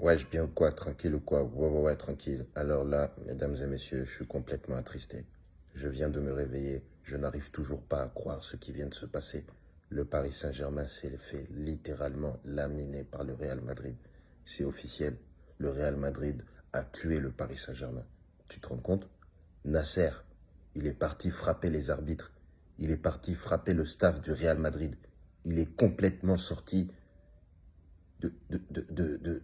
Ouais, je bien ou quoi? Tranquille ou quoi? Ouais, ouais, ouais, tranquille. Alors là, mesdames et messieurs, je suis complètement attristé. Je viens de me réveiller. Je n'arrive toujours pas à croire ce qui vient de se passer. Le Paris Saint-Germain s'est fait littéralement laminer par le Real Madrid. C'est officiel. Le Real Madrid a tué le Paris Saint-Germain. Tu te rends compte? Nasser, il est parti frapper les arbitres. Il est parti frapper le staff du Real Madrid. Il est complètement sorti de, de, de, de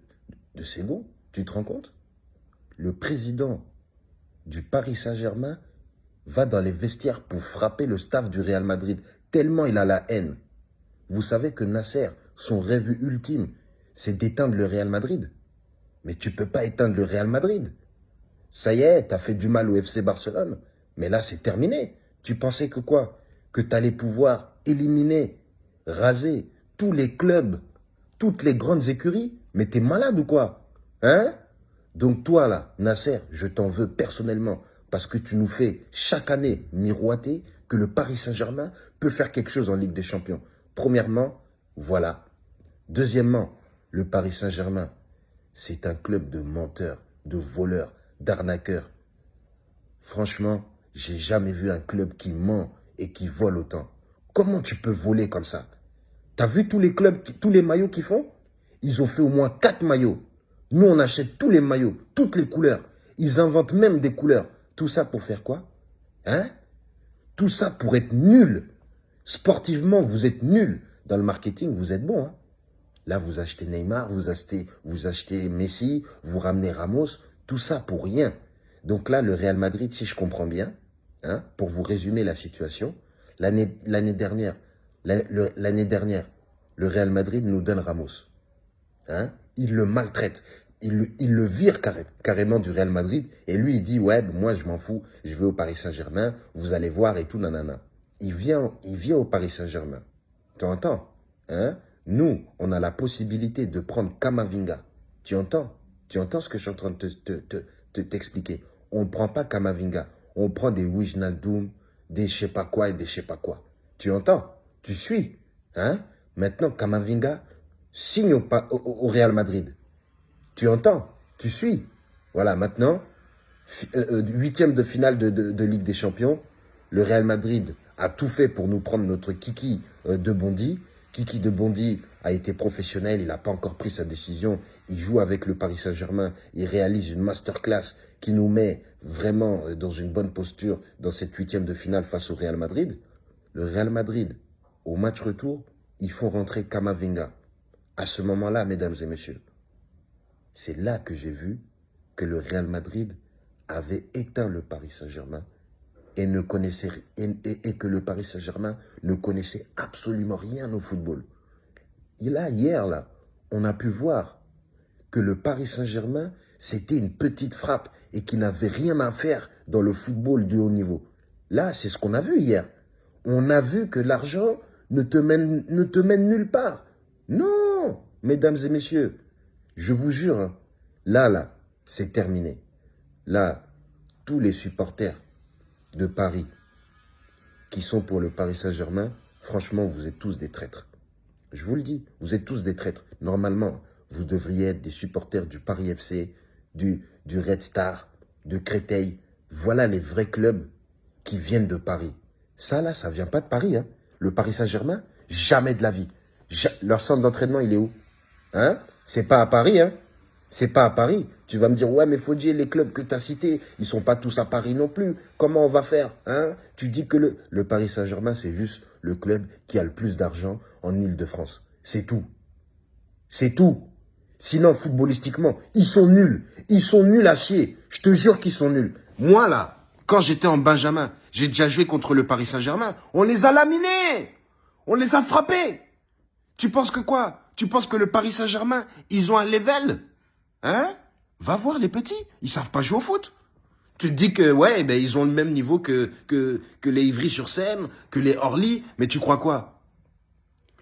de bon, tu te rends compte? Le président du Paris Saint-Germain va dans les vestiaires pour frapper le staff du Real Madrid, tellement il a la haine. Vous savez que Nasser, son rêve ultime, c'est d'éteindre le Real Madrid. Mais tu peux pas éteindre le Real Madrid. Ça y est, tu as fait du mal au FC Barcelone. Mais là, c'est terminé. Tu pensais que quoi? Que tu allais pouvoir éliminer, raser tous les clubs, toutes les grandes écuries mais t'es malade ou quoi Hein? Donc toi là, Nasser, je t'en veux personnellement parce que tu nous fais chaque année miroiter que le Paris Saint-Germain peut faire quelque chose en Ligue des Champions. Premièrement, voilà. Deuxièmement, le Paris Saint-Germain, c'est un club de menteurs, de voleurs, d'arnaqueurs. Franchement, j'ai jamais vu un club qui ment et qui vole autant. Comment tu peux voler comme ça? T'as vu tous les clubs, tous les maillots qu'ils font? Ils ont fait au moins quatre maillots. Nous, on achète tous les maillots, toutes les couleurs. Ils inventent même des couleurs. Tout ça pour faire quoi? Hein? Tout ça pour être nul. Sportivement, vous êtes nul. Dans le marketing, vous êtes bon. Hein Là, vous achetez Neymar, vous achetez, vous achetez Messi, vous ramenez Ramos. Tout ça pour rien. Donc là, le Real Madrid, si je comprends bien, hein, pour vous résumer la situation, l'année dernière, l'année dernière, le Real Madrid nous donne Ramos. Hein, il le maltraite. Il, le vire carrément du Real Madrid. Et lui, il dit, ouais, moi, je m'en fous. Je vais au Paris Saint-Germain. Vous allez voir et tout, nanana. Il vient, il vient au Paris Saint-Germain. Tu entends? Hein? Nous, on a la possibilité de prendre Kamavinga. Tu entends? Tu entends ce que je suis en train de t'expliquer te, te, On ne prend pas Kamavinga. On prend des Wijnaldum, des je sais pas quoi et des je sais pas quoi. Tu entends? Tu suis hein Maintenant, Kamavinga, signe au, Real Madrid. Tu entends Tu suis Voilà, maintenant, euh, euh, huitième de finale de, Ligue des Champions, le Real Madrid a tout fait pour nous prendre notre Kiki euh, de Bondy. Kiki de Bondy a été professionnel, il n'a pas encore pris sa décision. Il joue avec le Paris Saint-Germain, il réalise une masterclass qui nous met vraiment dans une bonne posture dans cette huitième de finale face au Real Madrid. Le Real Madrid, au match retour, ils font rentrer Kamavinga. À ce moment-là, mesdames et messieurs, c'est là que j'ai vu que le Real Madrid avait éteint le Paris Saint-Germain et, ne connaissait, et, que le Paris Saint-Germain ne connaissait absolument rien au football. Et là, hier, là, on a pu voir que le Paris Saint-Germain, c'était une petite frappe et qu'il n'avait rien à faire dans le football de haut niveau. Là, c'est ce qu'on a vu hier. On a vu que l'argent ne te mène, ne nulle part. Non, mesdames et messieurs, je vous jure, hein, là, là, c'est terminé. Là, tous les supporters de Paris qui sont pour le Paris Saint-Germain, franchement, vous êtes tous des traîtres. Je vous le dis, vous êtes tous des traîtres. Normalement, vous devriez être des supporters du Paris FC, du, du Red Star, de Créteil. Voilà les vrais clubs qui viennent de Paris. Ça, là, ça vient pas de Paris. Hein. Le Paris Saint-Germain, jamais de la vie. Leur centre d'entraînement, il est où? Hein? C'est pas à Paris, hein? C'est pas à Paris. Tu vas me dire, ouais, mais faut dire, les clubs que tu as cités, ils sont pas tous à Paris non plus. Comment on va faire? Hein? Tu dis que le, le Paris Saint-Germain, c'est juste le club qui a le plus d'argent en Ile-de-France. C'est tout. C'est tout. Sinon, footballistiquement, ils sont nuls. Ils sont nuls à chier. Je te jure qu'ils sont nuls. Moi, là, quand j'étais en Benjamin, j'ai déjà joué contre le Paris Saint-Germain. On les a laminés. On les a frappés. Tu penses que quoi? Tu penses que le Paris Saint-Germain, ils ont un level? Hein? Va voir les petits, ils savent pas jouer au foot. Tu te dis que, ouais, ben, ils ont le même niveau que, que, que les Ivry-sur-Seine, que les Orly, mais tu crois quoi?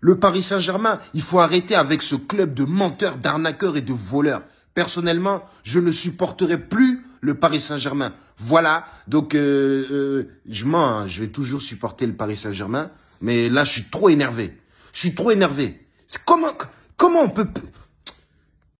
Le Paris Saint-Germain, il faut arrêter avec ce club de menteurs, d'arnaqueurs et de voleurs. Personnellement, je ne supporterai plus le Paris Saint-Germain. Voilà, donc euh, euh, je mens, hein. je vais toujours supporter le Paris Saint-Germain, mais là, je suis trop énervé. Je suis trop énervé. Comment, comment on peut...